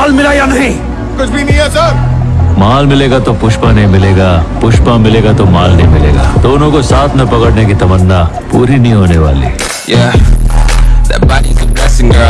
माल मिला या नहीं? कुछ भी नहीं है सर। माल मिलेगा तो पुष्पा नहीं मिलेगा पुष्पा मिलेगा तो माल नहीं मिलेगा। दोनों को साथ में पकड़ने की तमन्ना पूरी नहीं होने वाली। Yeah, that body's a blessing, girl.